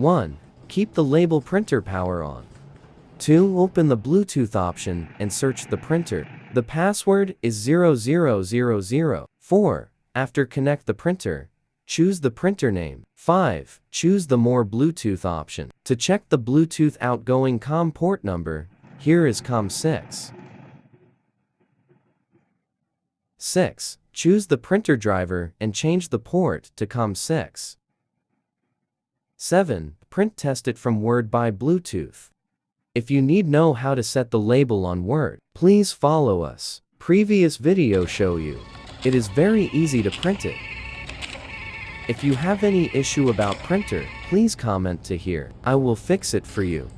1. Keep the label printer power on. 2. Open the Bluetooth option and search the printer. The password is 0000. 4. After connect the printer, choose the printer name. 5. Choose the More Bluetooth option. To check the Bluetooth outgoing COM port number, here is COM6. 6. Choose the printer driver and change the port to COM6. 7. Print test it from Word by Bluetooth. If you need know how to set the label on Word, please follow us. Previous video show you. It is very easy to print it. If you have any issue about printer, please comment to here. I will fix it for you.